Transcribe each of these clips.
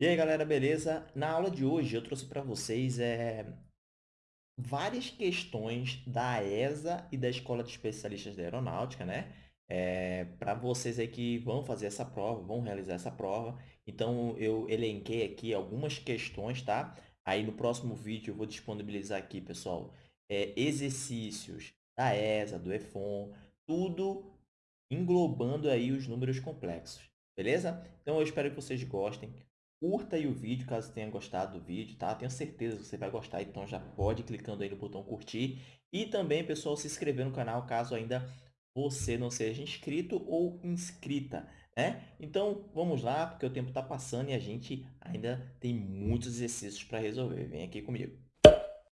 E aí, galera, beleza? Na aula de hoje eu trouxe para vocês é, várias questões da ESA e da Escola de Especialistas da Aeronáutica, né? É, para vocês aí que vão fazer essa prova, vão realizar essa prova. Então, eu elenquei aqui algumas questões, tá? Aí no próximo vídeo eu vou disponibilizar aqui, pessoal, é, exercícios da ESA, do EFON, tudo englobando aí os números complexos, beleza? Então, eu espero que vocês gostem. Curta aí o vídeo, caso tenha gostado do vídeo, tá? Tenho certeza que você vai gostar, então já pode clicando aí no botão curtir. E também, pessoal, se inscrever no canal, caso ainda você não seja inscrito ou inscrita, né? Então, vamos lá, porque o tempo está passando e a gente ainda tem muitos exercícios para resolver. Vem aqui comigo.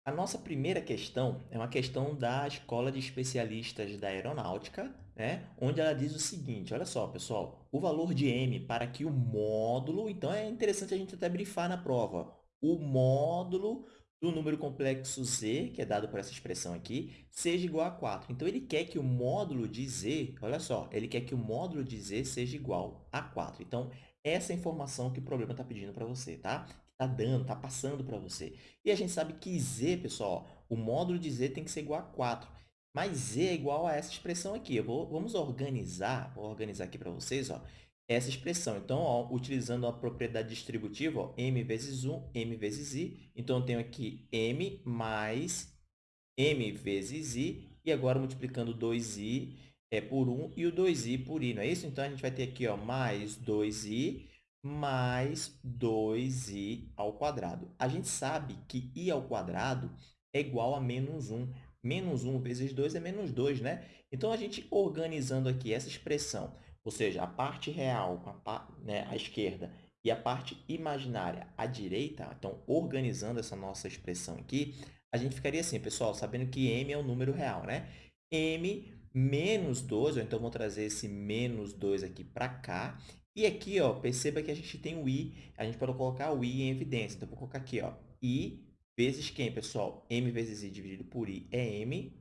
A nossa primeira questão é uma questão da Escola de Especialistas da Aeronáutica, né? onde ela diz o seguinte, olha só, pessoal, o valor de m para que o módulo, então é interessante a gente até brifar na prova, o módulo do número complexo z, que é dado por essa expressão aqui, seja igual a 4. Então, ele quer que o módulo de z, olha só, ele quer que o módulo de z seja igual a 4. Então, essa é a informação que o problema está pedindo para você, tá? Está dando, está passando para você. E a gente sabe que z, pessoal, o módulo de z tem que ser igual a 4. Mas z é igual a essa expressão aqui. Eu vou, vamos organizar, vou organizar aqui para vocês, ó, essa expressão. Então, ó, utilizando a propriedade distributiva, ó, m vezes 1, m vezes i. Então, eu tenho aqui m mais m vezes i. E agora, multiplicando 2i é, por 1 e o 2i por i, não é isso? Então, a gente vai ter aqui ó, mais 2i mais 2i ao quadrado. A gente sabe que i ao quadrado é igual a menos 1. Menos 1 vezes 2 é menos 2, né? Então, a gente organizando aqui essa expressão, ou seja, a parte real a, né, à esquerda e a parte imaginária à direita, então, organizando essa nossa expressão aqui, a gente ficaria assim, pessoal, sabendo que m é o número real, né? m menos 2, ou então vou trazer esse menos 2 aqui para cá, e aqui, ó, perceba que a gente tem o i, a gente pode colocar o i em evidência. Então, vou colocar aqui, ó, i vezes quem, pessoal? m vezes i dividido por i é m,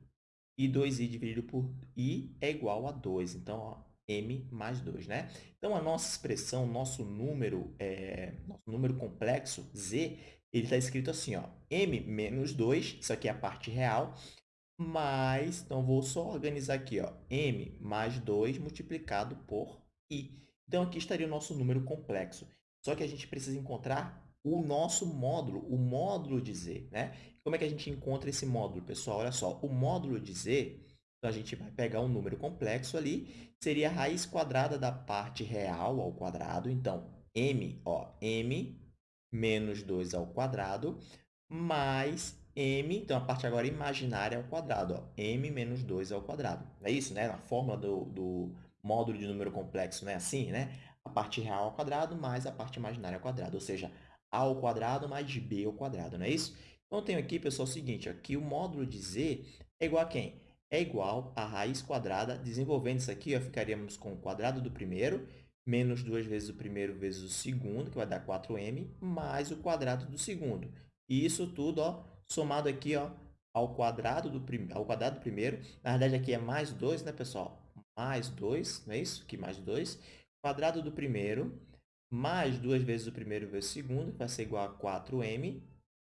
e 2i dividido por i é igual a 2. Então, ó, m mais 2, né? Então, a nossa expressão, nosso número, é, nosso número complexo, z, ele está escrito assim, ó, m menos 2, isso aqui é a parte real, mais, então, vou só organizar aqui, ó, m mais 2 multiplicado por i. Então, aqui estaria o nosso número complexo. Só que a gente precisa encontrar o nosso módulo, o módulo de z. Né? Como é que a gente encontra esse módulo, pessoal? Olha só, o módulo de z, então a gente vai pegar um número complexo ali, seria a raiz quadrada da parte real ao quadrado. Então, m, ó, m menos 2 ao quadrado, mais m, então a parte agora imaginária ao quadrado, ó, m menos 2 ao quadrado. É isso, né? Na fórmula do, do módulo de número complexo, né? Assim, né? A parte real ao quadrado mais a parte imaginária ao quadrado, ou seja, a ao quadrado mais b ao quadrado, não é isso? Então, eu tenho aqui, pessoal, o seguinte, aqui o módulo de z é igual a quem? É igual a raiz quadrada, desenvolvendo isso aqui, ó, ficaríamos com o quadrado do primeiro, menos duas vezes o primeiro vezes o segundo, que vai dar 4m, mais o quadrado do segundo. E isso tudo, ó, somado aqui, ó, ao quadrado do, prim... ao quadrado do primeiro. Na verdade, aqui é mais 2, né, pessoal? mais 2, não é isso? Aqui mais 2. Quadrado do primeiro, mais 2 vezes o primeiro vezes o segundo, que vai ser igual a 4m,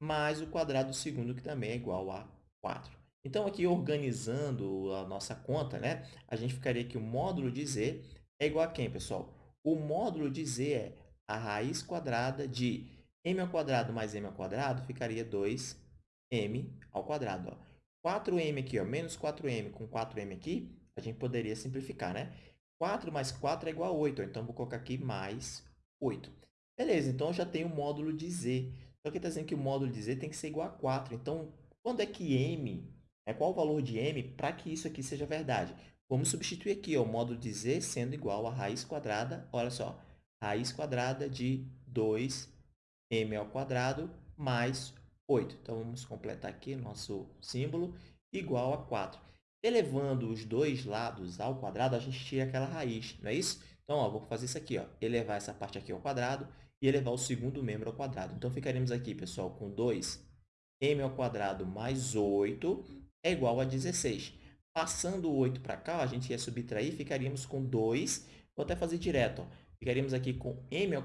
mais o quadrado do segundo, que também é igual a 4. Então, aqui, organizando a nossa conta, né, a gente ficaria que o módulo de z é igual a quem, pessoal? O módulo de z é a raiz quadrada de m ao mais m ao ficaria 2m ao. Ó. 4m aqui, ó, menos 4m com 4m aqui, a gente poderia simplificar, né? 4 mais 4 é igual a 8, então vou colocar aqui mais 8. Beleza, então eu já tenho o módulo de z. Só que está dizendo que o módulo de z tem que ser igual a 4. Então, quando é que m, é qual o valor de m para que isso aqui seja verdade? Vamos substituir aqui ó, o módulo de z sendo igual a raiz quadrada, olha só, raiz quadrada de 2m ao quadrado mais 8. Então, vamos completar aqui nosso símbolo igual a 4. Elevando os dois lados ao quadrado, a gente tira aquela raiz, não é isso? Então, ó, vou fazer isso aqui, ó, elevar essa parte aqui ao quadrado e elevar o segundo membro ao quadrado. Então, ficaremos aqui, pessoal, com 2m ao mais 8 é igual a 16. Passando o 8 para cá, a gente ia subtrair, ficaríamos com 2, vou até fazer direto, ó. ficaríamos aqui com m ao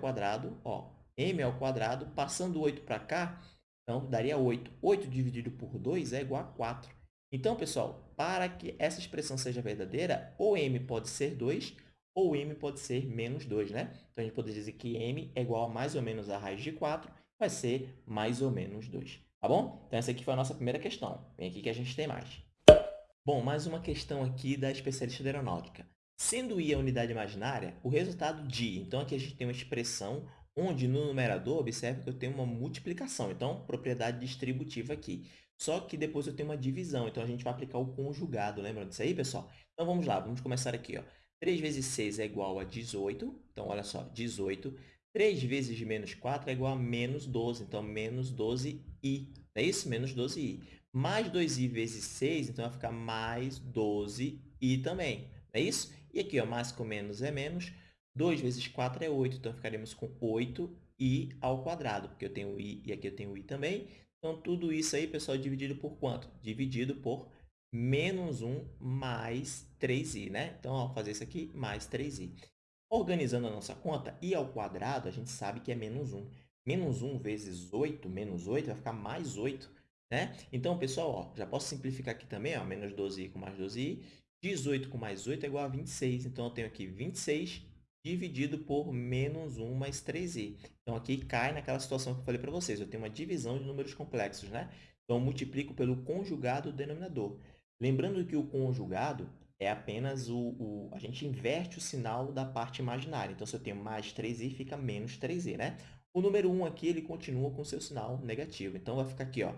ó, m ao passando 8 para cá, então daria 8. 8 dividido por 2 é igual a 4. Então, pessoal, para que essa expressão seja verdadeira, ou m pode ser 2 ou m pode ser menos 2, né? Então, a gente pode dizer que m é igual a mais ou menos a raiz de 4, vai ser mais ou menos 2, tá bom? Então, essa aqui foi a nossa primeira questão. Vem aqui que a gente tem mais. Bom, mais uma questão aqui da especialista de aeronáutica. Sendo i a unidade imaginária, o resultado de... Então, aqui a gente tem uma expressão onde no numerador, observe que eu tenho uma multiplicação. Então, propriedade distributiva aqui. Só que depois eu tenho uma divisão. Então, a gente vai aplicar o conjugado. Lembra disso aí, pessoal? Então, vamos lá. Vamos começar aqui. Ó. 3 vezes 6 é igual a 18. Então, olha só, 18. 3 vezes menos 4 é igual a menos 12. Então, menos 12i. É isso? Menos 12i. Mais 2i vezes 6, então vai ficar mais 12i também. É isso? E aqui, ó, mais com menos é menos. 2 vezes 4 é 8, então ficaremos com 8i ao quadrado, porque eu tenho i e aqui eu tenho i também. Então, tudo isso aí, pessoal, dividido por quanto? Dividido por menos 1 mais 3i, né? Então, ó, fazer isso aqui, mais 3i. Organizando a nossa conta, i ao quadrado, a gente sabe que é menos 1. Menos 1 vezes 8, menos 8, vai ficar mais 8, né? Então, pessoal, ó, já posso simplificar aqui também, ó, menos 12i com mais 12i. 18 com mais 8 é igual a 26. Então, eu tenho aqui 26 dividido por menos 1 mais 3i. Então, aqui cai naquela situação que eu falei para vocês. Eu tenho uma divisão de números complexos, né? Então, multiplico pelo conjugado do denominador. Lembrando que o conjugado é apenas o, o, A gente inverte o sinal da parte imaginária. Então, se eu tenho mais 3i, fica menos 3i, né? O número 1 aqui, ele continua com seu sinal negativo. Então, vai ficar aqui, ó,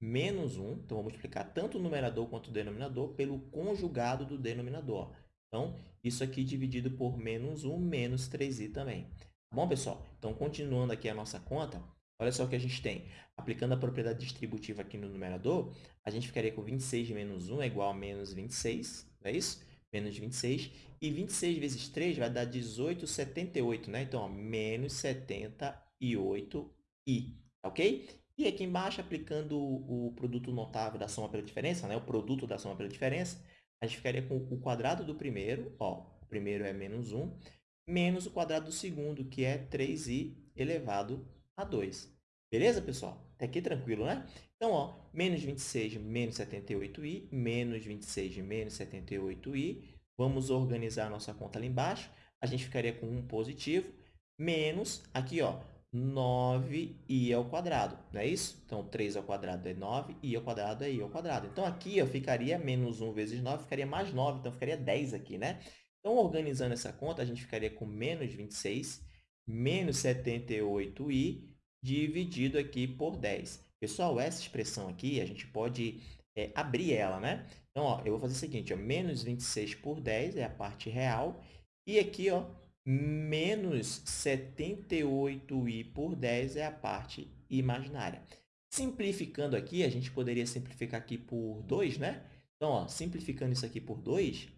menos 1. Então, vou multiplicar tanto o numerador quanto o denominador pelo conjugado do denominador. Então, isso aqui dividido por menos 1, menos 3i também. Tá bom, pessoal? Então, continuando aqui a nossa conta, olha só o que a gente tem. Aplicando a propriedade distributiva aqui no numerador, a gente ficaria com 26 menos 1 é igual a menos 26, não é isso? Menos 26. E 26 vezes 3 vai dar 18, 78, né? Então, ó, menos 78i, ok? E aqui embaixo, aplicando o, produto notável da soma pela diferença, né? o produto da soma pela diferença, a gente ficaria com o quadrado do primeiro, ó, o primeiro é menos 1, menos o quadrado do segundo, que é 3i elevado a 2. Beleza, pessoal? Até aqui tranquilo, né? Então, ó, menos 26 menos 78i, menos 26 menos 78i. Vamos organizar a nossa conta ali embaixo. A gente ficaria com 1 positivo, menos, aqui, ó, 9i ao quadrado, não é isso? Então, 3 ao quadrado é 9, i ao quadrado é i ao quadrado. Então, aqui eu ficaria menos 1 vezes 9, ficaria mais 9, então ficaria 10 aqui, né? Então, organizando essa conta, a gente ficaria com menos 26, menos 78i, dividido aqui por 10. Pessoal, essa expressão aqui, a gente pode é, abrir ela, né? Então, ó, eu vou fazer o seguinte, ó, menos 26 por 10 é a parte real, e aqui, ó, menos 78i por 10 é a parte imaginária. Simplificando aqui, a gente poderia simplificar aqui por 2, né? Então, ó, simplificando isso aqui por 2,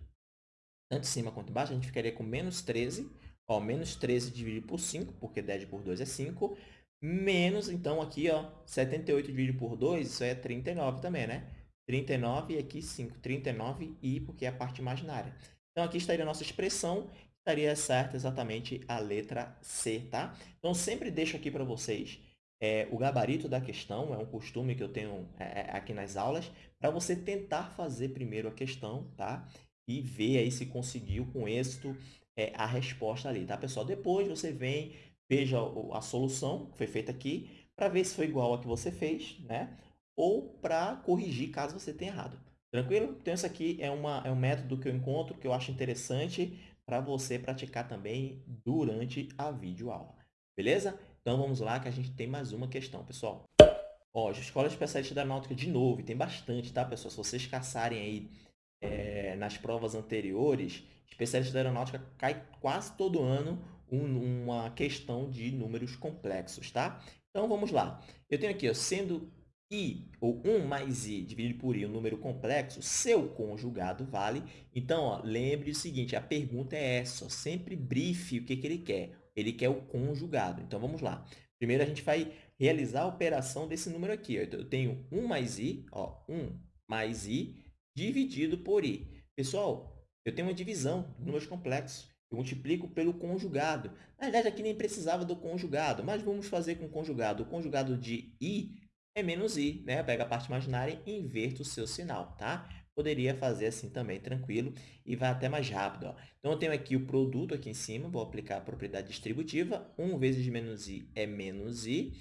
tanto em cima quanto embaixo, a gente ficaria com menos 13. Ó, menos 13 dividido por 5, porque 10 por 2 é 5. Menos, então, aqui, ó, 78 dividido por 2, isso é 39 também, né? 39 e aqui 5. 39i, porque é a parte imaginária. Então, aqui estaria a nossa expressão estaria certa exatamente a letra C, tá? Então, sempre deixo aqui para vocês é, o gabarito da questão, é um costume que eu tenho é, é, aqui nas aulas, para você tentar fazer primeiro a questão, tá? E ver aí se conseguiu com êxito é, a resposta ali, tá, pessoal? Depois você vem, veja a solução que foi feita aqui, para ver se foi igual a que você fez, né? Ou para corrigir caso você tenha errado. Tranquilo? Então, isso aqui é, uma, é um método que eu encontro, que eu acho interessante para você praticar também durante a videoaula. Beleza? Então, vamos lá que a gente tem mais uma questão, pessoal. Ó, Escola Especialista da Náutica de novo, tem bastante, tá, pessoal? Se vocês caçarem aí é, nas provas anteriores, Especialista da Aeronáutica cai quase todo ano um, uma questão de números complexos, tá? Então, vamos lá. Eu tenho aqui, ó, sendo i, ou 1 mais i dividido por i, um número complexo, seu conjugado vale. Então, ó, lembre o seguinte, a pergunta é essa, ó, sempre brife o que, que ele quer. Ele quer o conjugado. Então, vamos lá. Primeiro, a gente vai realizar a operação desse número aqui. Ó. Então, eu tenho 1 mais i, ó, 1 mais i dividido por i. Pessoal, eu tenho uma divisão números complexos. Eu multiplico pelo conjugado. Na verdade, aqui nem precisava do conjugado, mas vamos fazer com o conjugado. O conjugado de i é menos i, né? Pega a parte imaginária e inverto o seu sinal, tá? Poderia fazer assim também, tranquilo, e vai até mais rápido. Ó. Então, eu tenho aqui o produto aqui em cima, vou aplicar a propriedade distributiva. 1 vezes menos i é menos i,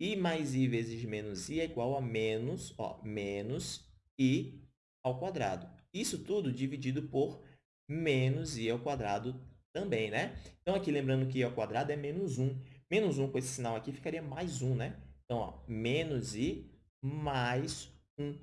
i mais i vezes menos i é igual a menos, ó, menos i ao quadrado. Isso tudo dividido por menos i ao quadrado também, né? Então, aqui lembrando que i ao quadrado é menos 1. Menos 1 com esse sinal aqui ficaria mais 1, né? Então, ó, menos i mais 1.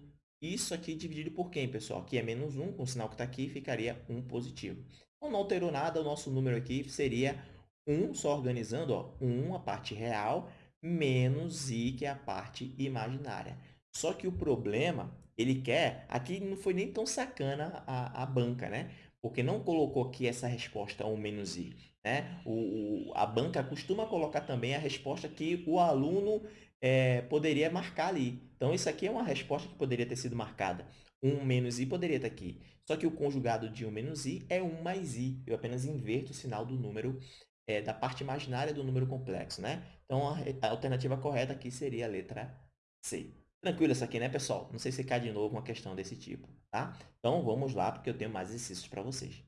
Isso aqui dividido por quem, pessoal? Aqui é menos 1, com o sinal que está aqui, ficaria 1 positivo. Então, não alterou nada, o nosso número aqui seria 1, só organizando, ó, 1, a parte real, menos i, que é a parte imaginária. Só que o problema, ele quer... Aqui não foi nem tão sacana a, a banca, né? Porque não colocou aqui essa resposta 1 menos i. Né? O, o, a banca costuma colocar também a resposta que o aluno é, poderia marcar ali. Então, isso aqui é uma resposta que poderia ter sido marcada. 1 menos i poderia estar aqui. Só que o conjugado de 1 menos i é 1 mais i. Eu apenas inverto o sinal do número, é, da parte imaginária do número complexo. Né? Então, a, a alternativa correta aqui seria a letra C. Tranquilo isso aqui, né, pessoal? Não sei se cai de novo uma questão desse tipo, tá? Então, vamos lá, porque eu tenho mais exercícios para vocês.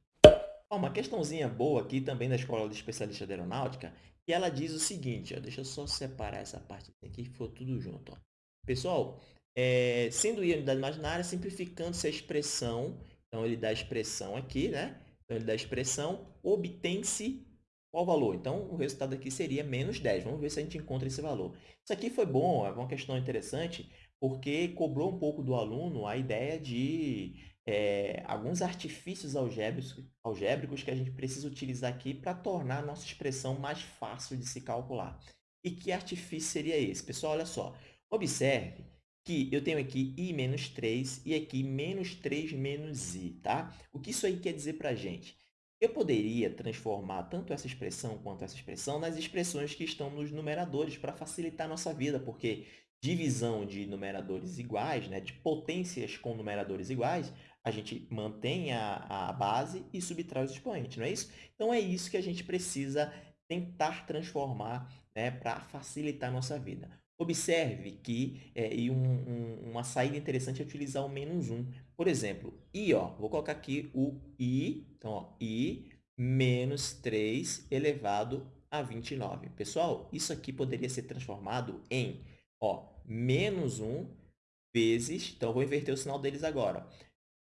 Ó, uma questãozinha boa aqui também da Escola de Especialista de Aeronáutica, que ela diz o seguinte, ó, deixa eu só separar essa parte aqui, que for tudo junto. Ó. Pessoal, é, sendo i a unidade imaginária, simplificando-se a expressão, então ele dá a expressão aqui, né? Então, ele dá a expressão, obtém-se qual valor? Então, o resultado aqui seria menos 10. Vamos ver se a gente encontra esse valor. Isso aqui foi bom, é uma questão interessante, porque cobrou um pouco do aluno a ideia de é, alguns artifícios algébricos, algébricos que a gente precisa utilizar aqui para tornar a nossa expressão mais fácil de se calcular. E que artifício seria esse? Pessoal, olha só. Observe que eu tenho aqui i menos 3 e aqui menos 3 menos i, tá? O que isso aí quer dizer para a gente? Eu poderia transformar tanto essa expressão quanto essa expressão nas expressões que estão nos numeradores para facilitar a nossa vida, porque divisão de numeradores iguais, né, de potências com numeradores iguais, a gente mantém a, a base e subtrai os expoentes, não é isso? Então, é isso que a gente precisa tentar transformar né, para facilitar a nossa vida. Observe que é, e um, um, uma saída interessante é utilizar o menos 1. Por exemplo, i, ó, vou colocar aqui o i, então, ó, i menos 3 elevado a 29. Pessoal, isso aqui poderia ser transformado em ó, menos 1 vezes, então, vou inverter o sinal deles agora, ó,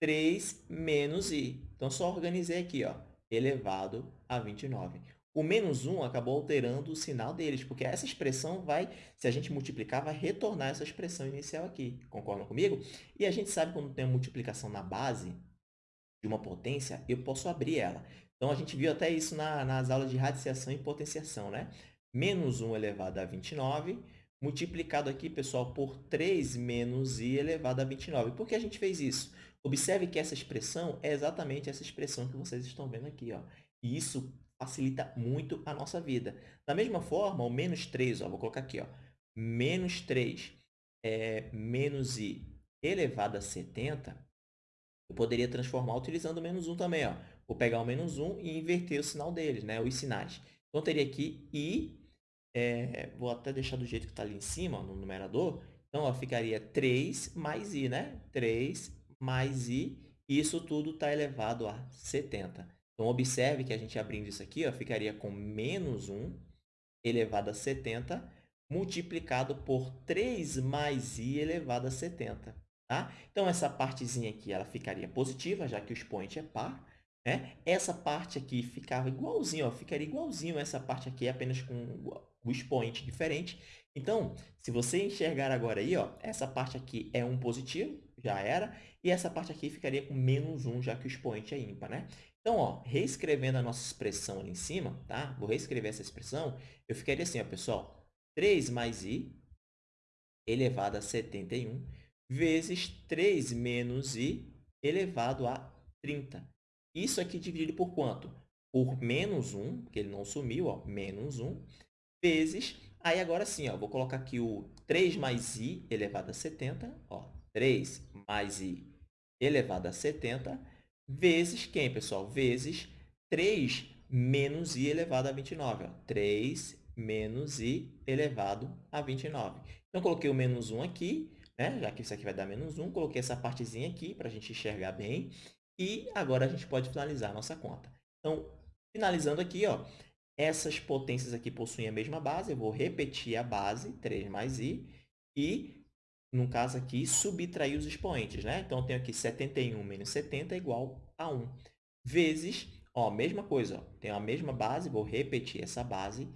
3 menos i. Então, só organizei aqui, ó, elevado a 29. O menos 1 acabou alterando o sinal deles, porque essa expressão vai, se a gente multiplicar, vai retornar essa expressão inicial aqui. Concordam comigo? E a gente sabe quando tem uma multiplicação na base de uma potência, eu posso abrir ela. Então, a gente viu até isso na, nas aulas de radiciação e potenciação, né? Menos 1 elevado a 29, multiplicado aqui, pessoal, por 3 menos i elevado a 29. Por que a gente fez isso? Observe que essa expressão é exatamente essa expressão que vocês estão vendo aqui. Ó. E isso facilita muito a nossa vida. Da mesma forma, o menos 3, ó, vou colocar aqui, ó, menos 3 é, menos i elevado a 70, eu poderia transformar utilizando o menos 1 também. Ó. Vou pegar o menos 1 e inverter o sinal deles, né, os sinais. Então, teria aqui i, é, vou até deixar do jeito que está ali em cima, no numerador. Então, ó, ficaria 3 mais i, né? 3 mais i, e isso tudo está elevado a 70. Então, observe que a gente abrindo isso aqui, ó, ficaria com menos 1 elevado a 70 multiplicado por 3 mais i elevado a 70. Tá? Então, essa partezinha aqui ela ficaria positiva, já que o expoente é par. Né? Essa parte aqui ficava igualzinho, ó, ficaria igualzinho essa parte aqui, apenas com o expoente diferente. Então, se você enxergar agora aí, ó, essa parte aqui é um positivo, já era, e essa parte aqui ficaria com menos 1, já que o expoente é ímpar. Né? Então, ó, reescrevendo a nossa expressão ali em cima, tá? Vou reescrever essa expressão. Eu ficaria assim, ó, pessoal. 3 mais i elevado a 71 vezes 3 menos i elevado a 30. Isso aqui dividido por quanto? Por menos 1, porque ele não sumiu, ó, menos 1, vezes... Aí, agora sim, ó, vou colocar aqui o 3 mais i elevado a 70, ó, 3 mais i elevado a 70, vezes quem, pessoal? Vezes 3 menos i elevado a 29. Ó. 3 menos i elevado a 29. Então, coloquei o menos 1 aqui, né? já que isso aqui vai dar menos 1. Coloquei essa partezinha aqui para a gente enxergar bem. E agora a gente pode finalizar a nossa conta. Então, finalizando aqui, ó, essas potências aqui possuem a mesma base. Eu vou repetir a base, 3 mais i, e, no caso aqui, subtrair os expoentes. Né? Então, eu tenho aqui 71 menos 70 igual a 1. Vezes, ó, mesma coisa, ó, tenho a mesma base, vou repetir essa base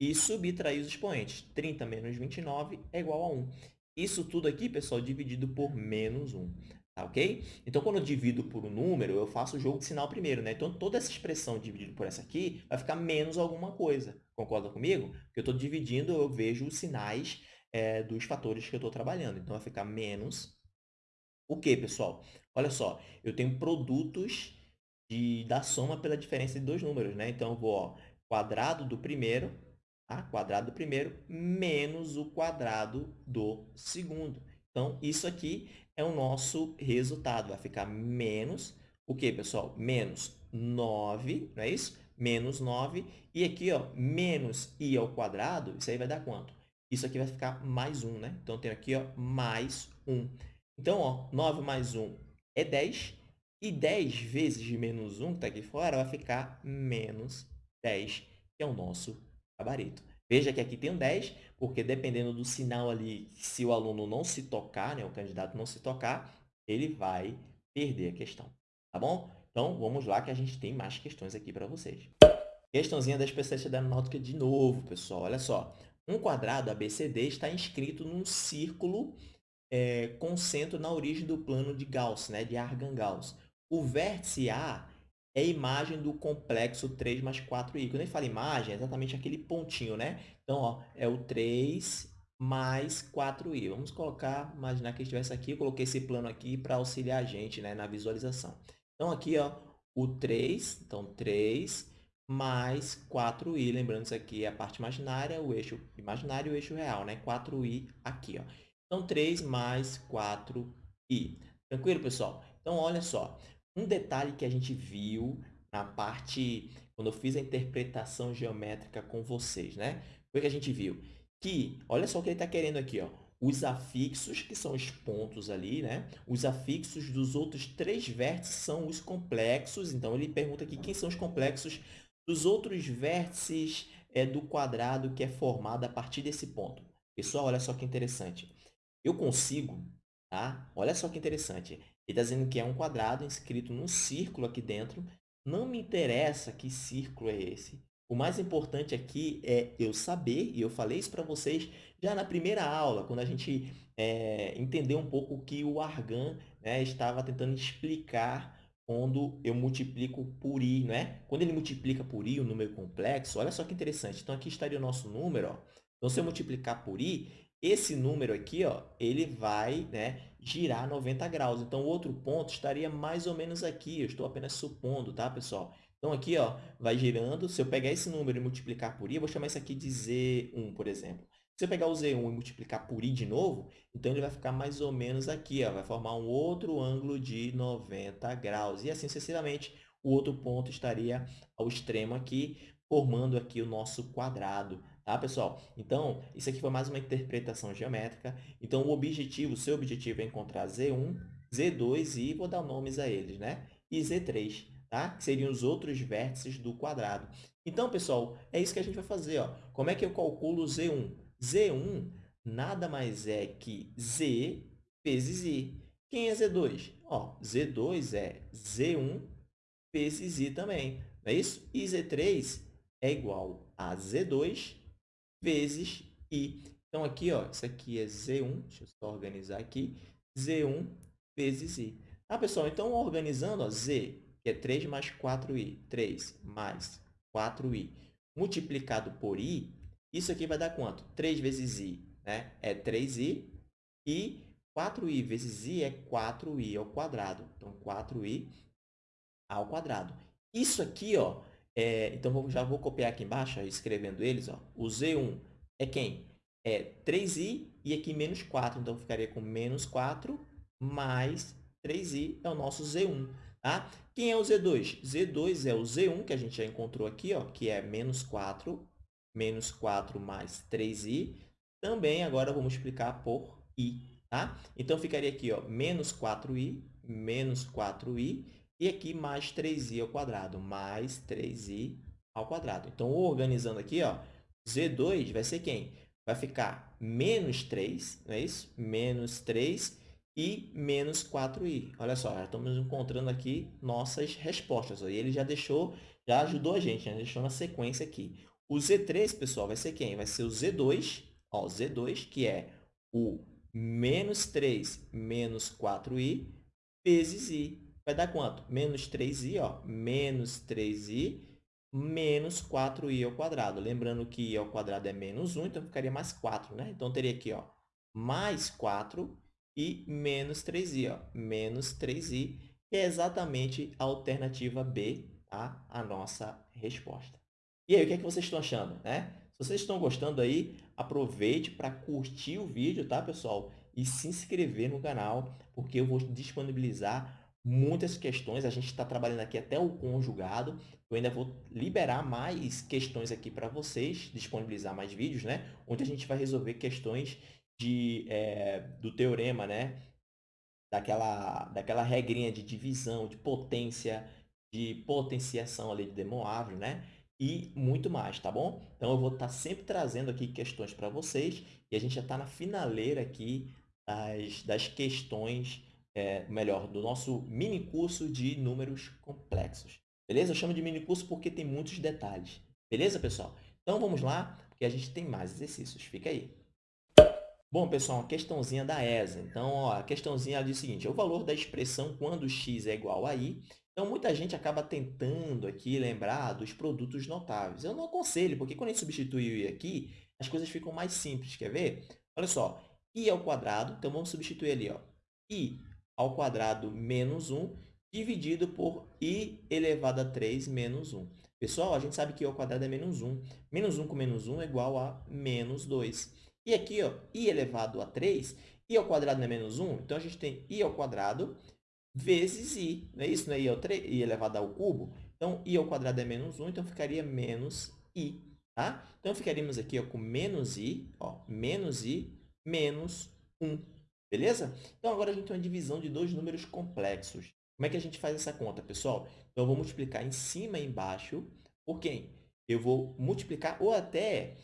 e subtrair os expoentes. 30 menos 29 é igual a 1. Isso tudo aqui, pessoal, dividido por menos 1. Tá ok? Então, quando eu divido por um número, eu faço o jogo de sinal primeiro. Né? Então, toda essa expressão dividida por essa aqui vai ficar menos alguma coisa. Concorda comigo? Porque eu estou dividindo, eu vejo os sinais é, dos fatores que eu estou trabalhando. Então, vai ficar menos o quê, pessoal? Olha só, eu tenho produtos de, da soma pela diferença de dois números. Né? Então, eu vou ó, quadrado do primeiro Tá? Quadrado do primeiro menos o quadrado do segundo. Então, isso aqui é o nosso resultado. Vai ficar menos o quê, pessoal? Menos 9, não é isso? Menos 9. E aqui, ó, menos i ao quadrado, isso aí vai dar quanto? Isso aqui vai ficar mais 1, né? Então, tenho aqui, ó, mais 1. Então, ó, 9 mais 1 é 10. E 10 vezes de menos 1, que está aqui fora, vai ficar menos 10, que é o nosso gabarito. Veja que aqui tem um 10, porque dependendo do sinal ali, se o aluno não se tocar, né, o candidato não se tocar, ele vai perder a questão. Tá bom? Então, vamos lá que a gente tem mais questões aqui para vocês. Questãozinha da especialista da aeronáutica de novo, pessoal. Olha só. Um quadrado ABCD está inscrito num círculo é, com centro na origem do plano de Gauss, né, de Argand-Gauss. O vértice A é a imagem do complexo 3 mais 4i. Quando gente fala imagem, é exatamente aquele pontinho, né? Então, ó, é o 3 mais 4i. Vamos colocar, imaginar que estivesse aqui, eu coloquei esse plano aqui para auxiliar a gente né, na visualização. Então, aqui, ó, o 3, então 3 mais 4i. Lembrando, isso aqui é a parte imaginária, o eixo imaginário e o eixo real, né? 4i aqui, ó. Então, 3 mais 4i. Tranquilo, pessoal? Então, olha só. Um detalhe que a gente viu na parte, quando eu fiz a interpretação geométrica com vocês, né? Foi que a gente viu que, olha só o que ele está querendo aqui, ó. Os afixos, que são os pontos ali, né? Os afixos dos outros três vértices são os complexos. Então, ele pergunta aqui quem são os complexos dos outros vértices é, do quadrado que é formado a partir desse ponto. Pessoal, olha só que interessante. Eu consigo, tá? Olha só que interessante. Ele está dizendo que é um quadrado inscrito num círculo aqui dentro. Não me interessa que círculo é esse. O mais importante aqui é eu saber, e eu falei isso para vocês já na primeira aula, quando a gente é, entendeu um pouco o que o Argan né, estava tentando explicar quando eu multiplico por i. Né? Quando ele multiplica por i, o número complexo, olha só que interessante. Então, aqui estaria o nosso número. Ó. Então, se eu multiplicar por i, esse número aqui, ó, ele vai né, girar 90 graus. Então, o outro ponto estaria mais ou menos aqui. Eu estou apenas supondo, tá, pessoal? Então, aqui ó, vai girando. Se eu pegar esse número e multiplicar por i, eu vou chamar isso aqui de Z1, por exemplo. Se eu pegar o Z1 e multiplicar por i de novo, então ele vai ficar mais ou menos aqui. Ó, vai formar um outro ângulo de 90 graus. E assim sucessivamente, o outro ponto estaria ao extremo aqui, formando aqui o nosso quadrado. Tá, pessoal? Então, isso aqui foi mais uma interpretação geométrica. Então, o objetivo, o seu objetivo é encontrar Z1, Z2 e vou dar nomes a eles, né? E Z3, tá? Que seriam os outros vértices do quadrado. Então, pessoal, é isso que a gente vai fazer, ó. Como é que eu calculo Z1? Z1 nada mais é que Z vezes I. Quem é Z2? Ó, Z2 é Z1 vezes I também, não é isso? E Z3 é igual a Z2 vezes i. Então, aqui, ó, isso aqui é Z1, deixa eu só organizar aqui, Z1 vezes i. Ah, pessoal, então, organizando, ó, Z, que é 3 mais 4i, 3 mais 4i, multiplicado por i, isso aqui vai dar quanto? 3 vezes i né? é 3i, e 4i vezes i é 4i ao quadrado. Então, 4i ao quadrado. Isso aqui, ó, é, então, já vou copiar aqui embaixo, escrevendo eles. Ó. O Z1 é quem? É 3i e aqui menos 4. Então, ficaria com menos 4 mais 3i é o nosso Z1. Tá? Quem é o Z2? Z2 é o Z1, que a gente já encontrou aqui, ó, que é menos 4, menos 4 mais 3i. Também agora vou multiplicar por i. Tá? Então, ficaria aqui ó, menos 4i, menos 4i, e aqui mais 3i ao quadrado, mais 3i ao quadrado. Então, organizando aqui, ó, Z2 vai ser quem? Vai ficar menos 3, não é isso? Menos 3 e menos 4i. Olha só, já estamos encontrando aqui nossas respostas. E ele já deixou, já ajudou a gente, né? deixou na sequência aqui. O Z3, pessoal, vai ser quem? Vai ser o Z2, ó, Z2, que é o menos 3 menos 4i vezes i. Vai dar quanto? Menos 3i, ó, menos 3i menos 4i ao quadrado. Lembrando que i ao quadrado é menos 1, então ficaria mais 4, né? Então, teria aqui, ó, mais 4 e menos 3i, ó, menos 3i, que é exatamente a alternativa B, tá? a nossa resposta. E aí, o que, é que vocês estão achando? Né? Se vocês estão gostando aí, aproveite para curtir o vídeo, tá, pessoal? E se inscrever no canal, porque eu vou disponibilizar muitas questões. A gente está trabalhando aqui até o conjugado. Eu ainda vou liberar mais questões aqui para vocês, disponibilizar mais vídeos, né? Onde a gente vai resolver questões de, é, do teorema, né? Daquela, daquela regrinha de divisão, de potência, de potenciação ali de De Moivre, né? E muito mais, tá bom? Então, eu vou estar tá sempre trazendo aqui questões para vocês e a gente já está na finaleira aqui das, das questões, é, melhor, do nosso mini curso de números complexos. Beleza? Eu chamo de mini curso porque tem muitos detalhes. Beleza, pessoal? Então, vamos lá, porque a gente tem mais exercícios. Fica aí. Bom, pessoal, uma questãozinha da ESA. Então, ó, a questãozinha diz o seguinte, é o valor da expressão quando x é igual a y. Então, muita gente acaba tentando aqui lembrar dos produtos notáveis. Eu não aconselho, porque quando a gente substitui o i aqui, as coisas ficam mais simples. Quer ver? Olha só, i ao quadrado, então vamos substituir ali, ó, i ao quadrado menos 1 dividido por i elevado a 3 menos 1. Pessoal, a gente sabe que i ao quadrado é menos 1. Menos 1 com menos 1 é igual a menos 2. E aqui, ó, i elevado a 3, i ao quadrado não é menos 1, então a gente tem i ao quadrado vezes i. Não é isso? Não é i, ao 3, i elevado ao cubo? Então, i ao quadrado é menos 1, então ficaria menos i. Tá? Então, ficaríamos aqui ó, com menos i, ó, menos i, menos 1. Beleza? Então, agora a gente tem uma divisão de dois números complexos. Como é que a gente faz essa conta, pessoal? Então, eu vou multiplicar em cima e embaixo por quem? Eu vou multiplicar, ou até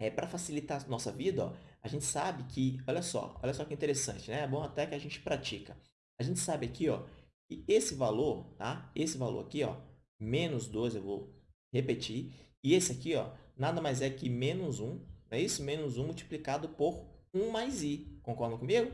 é, para facilitar a nossa vida, ó, a gente sabe que, olha só, olha só que interessante, né? É bom até que a gente pratica. A gente sabe aqui, ó, que esse valor, tá? Esse valor aqui, ó, menos 2, eu vou repetir. E esse aqui, ó, nada mais é que menos 1, não é isso? Menos 1 multiplicado por 1 mais i. Concordam comigo?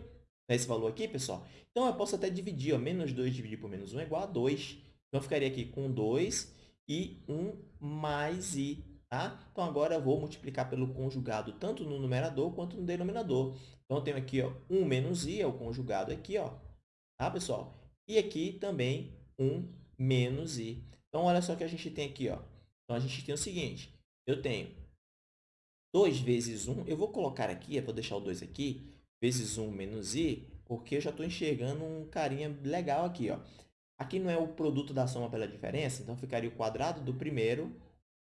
É esse valor aqui, pessoal? Então, eu posso até dividir, ó, menos 2 dividido por menos 1 é igual a 2. Então, eu ficaria aqui com 2 e 1 mais i. Tá? Então, agora eu vou multiplicar pelo conjugado tanto no numerador quanto no denominador. Então, eu tenho aqui ó, 1 menos i, é o conjugado aqui, ó, tá, pessoal? E aqui também 1 menos i. Então, olha só o que a gente tem aqui. Ó. Então, a gente tem o seguinte, eu tenho 2 vezes 1, eu vou colocar aqui, eu vou deixar o 2 aqui, vezes 1 menos i, porque eu já estou enxergando um carinha legal aqui. Ó. Aqui não é o produto da soma pela diferença, então ficaria o quadrado do primeiro,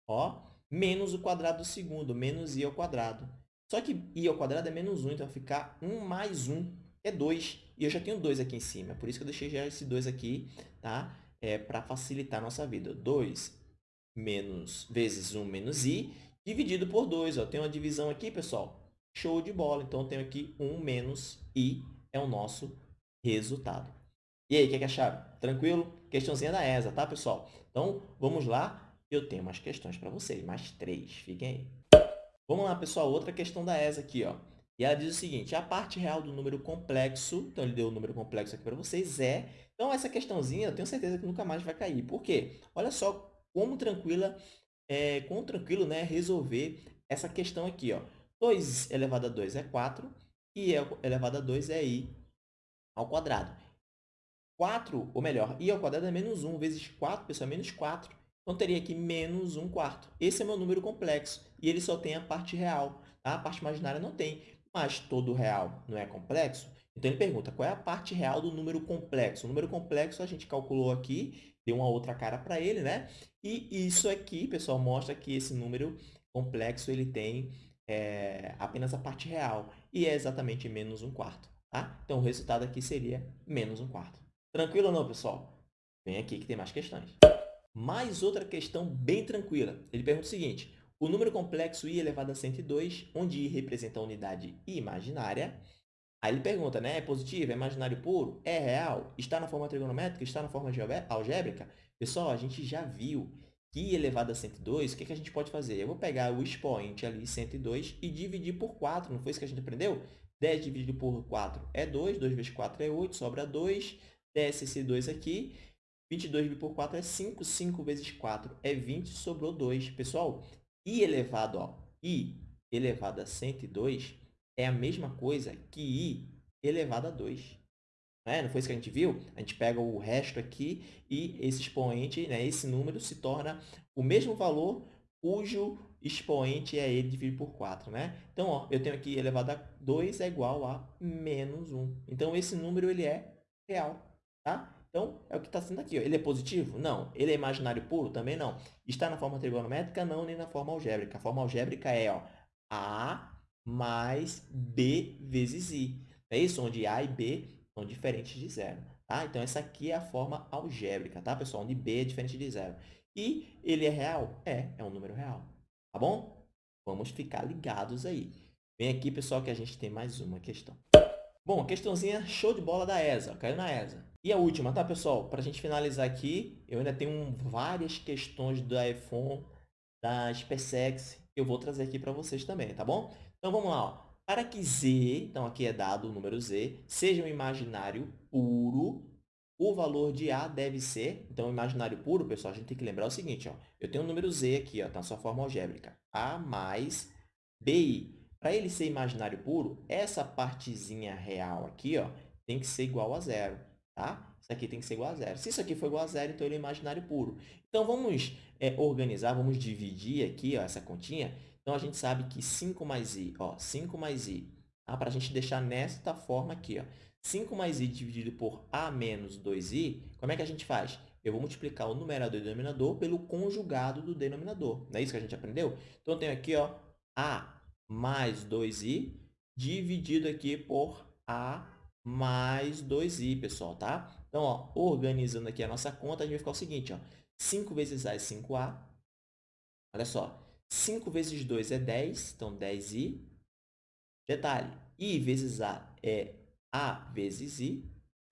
ó, menos o quadrado do segundo, menos i ao quadrado. Só que i ao quadrado é menos 1, então vai ficar 1 mais 1 é 2. E eu já tenho 2 aqui em cima, por isso que eu deixei já esse 2 aqui, tá? É, para facilitar a nossa vida. 2 menos, vezes 1 menos i, dividido por 2. Ó. Tem uma divisão aqui, pessoal. Show de bola. Então, eu tenho aqui 1 menos i, é o nosso resultado. E aí, o que, é que acharam? Tranquilo? Questãozinha da ESA, tá, pessoal? Então, vamos lá eu tenho mais questões para vocês, mais três. Fiquem aí. Vamos lá, pessoal. Outra questão da ESA aqui. Ó. E ela diz o seguinte, a parte real do número complexo, então ele deu o número complexo aqui para vocês, é... Então, essa questãozinha, eu tenho certeza que nunca mais vai cair. Por quê? Olha só como tranquila, é, como tranquilo né, resolver essa questão aqui. Ó. 2 elevado a 2 é 4 e elevado a 2 é i ao quadrado. 4, ou melhor, i ao quadrado é menos 1 vezes 4, pessoal, é menos 4. Então, teria aqui menos 1 quarto. Esse é meu número complexo e ele só tem a parte real. Tá? A parte imaginária não tem. mas todo real não é complexo? Então, ele pergunta, qual é a parte real do número complexo? O número complexo a gente calculou aqui, deu uma outra cara para ele, né? E isso aqui, pessoal, mostra que esse número complexo ele tem é, apenas a parte real, e é exatamente menos um quarto. Tá? Então, o resultado aqui seria menos um quarto. Tranquilo ou não, pessoal? Vem aqui que tem mais questões. Mais outra questão bem tranquila. Ele pergunta o seguinte, o número complexo i elevado a 102, onde i representa a unidade imaginária. Aí ele pergunta, né? É positivo? É imaginário puro? É real? Está na forma trigonométrica? Está na forma algébrica? Pessoal, a gente já viu que elevado a 102, o que, que a gente pode fazer? Eu vou pegar o expoente ali, 102, e dividir por 4. Não foi isso que a gente aprendeu? 10 dividido por 4 é 2, 2 vezes 4 é 8, sobra 2, desce esse 2 aqui, 22 dividido por 4 é 5, 5 vezes 4 é 20, sobrou 2. Pessoal, i elevado, ó, i elevado a 102 é a mesma coisa que i elevado a 2. Não, é? Não foi isso que a gente viu? A gente pega o resto aqui e esse expoente, né, esse número, se torna o mesmo valor cujo expoente é ele dividido por 4. Né? Então, ó, eu tenho aqui elevado a 2 é igual a menos 1. Então, esse número ele é real. Tá? Então, é o que está sendo aqui. Ó. Ele é positivo? Não. Ele é imaginário puro? Também não. Está na forma trigonométrica? Não, nem na forma algébrica. A forma algébrica é ó, A mais B vezes I. É isso? Onde A e B são diferentes de zero. Tá? Então, essa aqui é a forma algébrica, tá, pessoal? Onde b é diferente de zero. E ele é real? É, é um número real. Tá bom? Vamos ficar ligados aí. Vem aqui, pessoal, que a gente tem mais uma questão. Bom, questãozinha show de bola da ESA. Caiu na ESA. E a última, tá, pessoal? Para a gente finalizar aqui, eu ainda tenho várias questões da iPhone, da SpaceX, que eu vou trazer aqui para vocês também, tá bom? Então, vamos lá. Ó. Para que z, então aqui é dado o número z, seja um imaginário puro, o valor de a deve ser, então, imaginário puro, pessoal, a gente tem que lembrar o seguinte, ó, eu tenho um número z aqui, ó, tá na sua forma algébrica, a mais bi. Para ele ser imaginário puro, essa partezinha real aqui ó, tem que ser igual a zero. Tá? Isso aqui tem que ser igual a zero. Se isso aqui for igual a zero, então ele é imaginário puro. Então, vamos é, organizar, vamos dividir aqui ó, essa continha então, a gente sabe que 5 mais i, ó, 5 mais i, tá? para a gente deixar nesta forma aqui, ó, 5 mais i dividido por a menos 2i, como é que a gente faz? Eu vou multiplicar o numerador e o denominador pelo conjugado do denominador. Não é isso que a gente aprendeu? Então, eu tenho aqui ó, a mais 2i dividido aqui por a mais 2i, pessoal, tá? Então, ó, organizando aqui a nossa conta, a gente vai ficar o seguinte, ó, 5 vezes a é 5a. Olha só, 5 vezes 2 é 10, então 10i. Detalhe, i vezes a é a vezes i,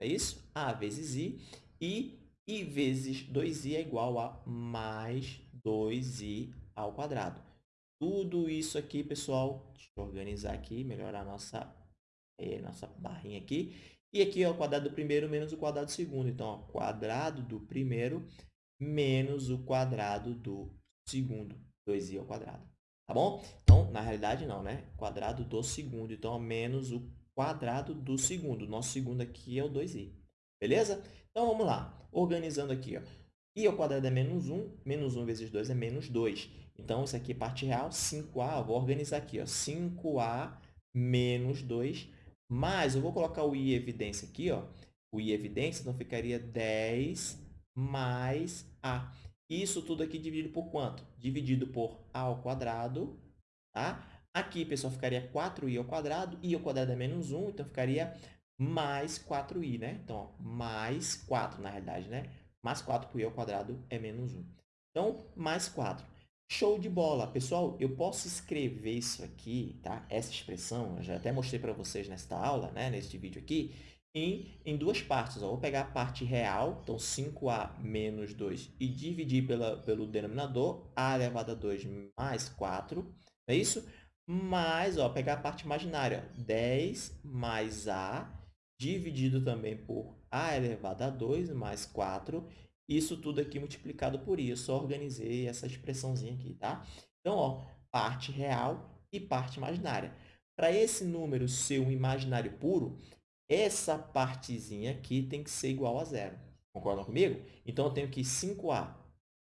é isso? a vezes i. E i vezes 2i é igual a mais 2i ao quadrado. Tudo isso aqui, pessoal, deixa eu organizar aqui, melhorar a nossa, é, nossa barrinha aqui. E aqui, ó, o quadrado do primeiro menos o quadrado do segundo. Então, ó, quadrado do primeiro menos o quadrado do segundo. 2i ao quadrado. Tá bom? Então, na realidade, não, né? Quadrado do segundo. Então, menos o quadrado do segundo. Nosso segundo aqui é o 2i. Beleza? Então, vamos lá. Organizando aqui, ó. i ao quadrado é menos 1. Menos 1 vezes 2 é menos 2. Então, isso aqui é parte real. 5a, vou organizar aqui, ó. 5a menos 2. Mais, eu vou colocar o i evidência aqui, ó. O i evidência, então ficaria 10 mais a. Isso tudo aqui dividido por quanto? Dividido por a ao quadrado, tá? Aqui, pessoal, ficaria 4i ao quadrado, i ao quadrado é menos 1, então ficaria mais 4i, né? Então, ó, mais 4, na realidade, né? Mais 4 por i ao quadrado é menos 1. Então, mais 4. Show de bola! Pessoal, eu posso escrever isso aqui, tá? Essa expressão, eu já até mostrei para vocês nesta aula, né? Neste vídeo aqui em, em duas partes. Ó. Vou pegar a parte real, então 5a menos 2, e dividir pela, pelo denominador, a elevado a 2 mais 4, é isso? Mais, ó, pegar a parte imaginária, 10 mais a, dividido também por a elevado a 2 mais 4, isso tudo aqui multiplicado por i. Eu só organizei essa expressãozinha aqui, tá? Então, ó, parte real e parte imaginária. Para esse número ser um imaginário puro, essa partezinha aqui tem que ser igual a zero. Concordam comigo? Então, eu tenho que 5a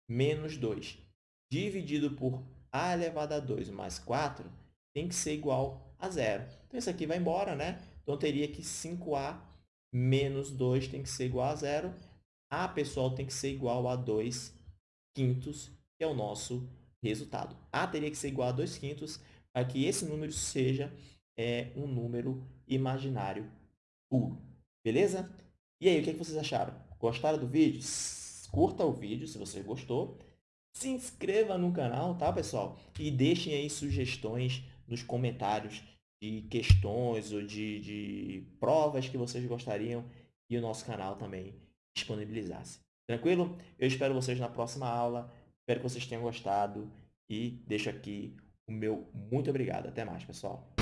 menos 2 dividido por a elevado a 2 mais 4 tem que ser igual a zero. Então, isso aqui vai embora, né? Então, teria que 5A menos 2 tem que ser igual a zero. A, pessoal, tem que ser igual a 2 quintos, que é o nosso resultado. A teria que ser igual a 2 quintos para que esse número seja é, um número imaginário puro. Beleza? E aí, o que, é que vocês acharam? Gostaram do vídeo? Curta o vídeo se você gostou. Se inscreva no canal, tá, pessoal? E deixem aí sugestões nos comentários de questões ou de, de provas que vocês gostariam e o nosso canal também disponibilizasse. Tranquilo? Eu espero vocês na próxima aula. Espero que vocês tenham gostado e deixo aqui o meu muito obrigado. Até mais, pessoal.